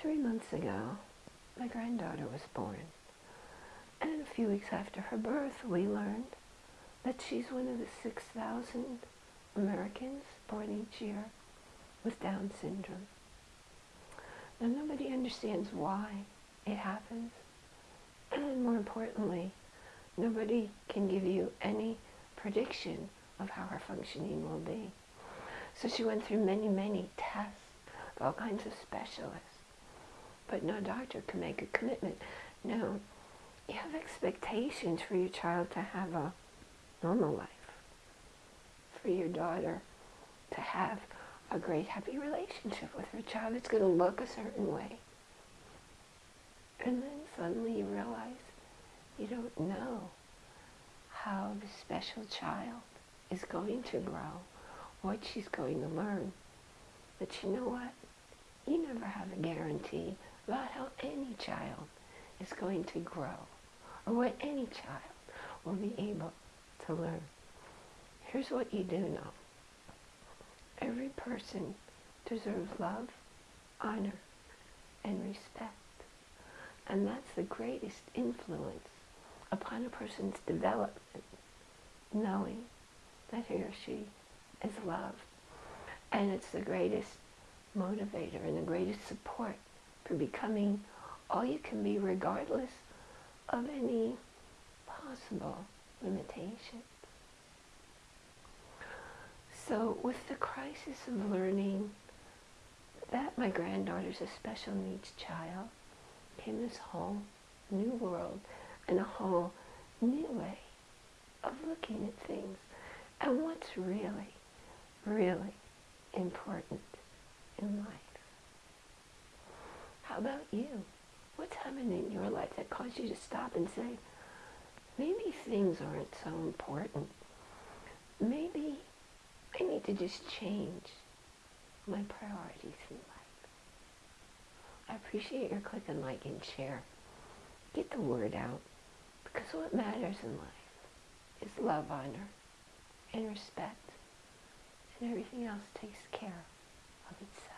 Three months ago, my granddaughter was born. And a few weeks after her birth, we learned that she's one of the 6,000 Americans born each year with Down syndrome. Now, nobody understands why it happens. And more importantly, nobody can give you any prediction of how her functioning will be. So she went through many, many tests, all kinds of specialists. But no doctor can make a commitment. No, you have expectations for your child to have a normal life, for your daughter to have a great happy relationship with her child. It's going to look a certain way. And then suddenly you realize you don't know how the special child is going to grow, what she's going to learn. But you know what? You never have a guarantee about how any child is going to grow or what any child will be able to learn. Here's what you do know. Every person deserves love, honor, and respect. And that's the greatest influence upon a person's development, knowing that he or she is loved. And it's the greatest motivator and the greatest support for becoming all you can be regardless of any possible limitations. So with the crisis of learning that my granddaughter's a special needs child, came this whole new world and a whole new way of looking at things and what's really, really important in life. About you? What's happening in your life that caused you to stop and say, maybe things aren't so important. Maybe I need to just change my priorities in life. I appreciate your click and like and share. Get the word out because what matters in life is love, honor, and respect. And everything else takes care of itself.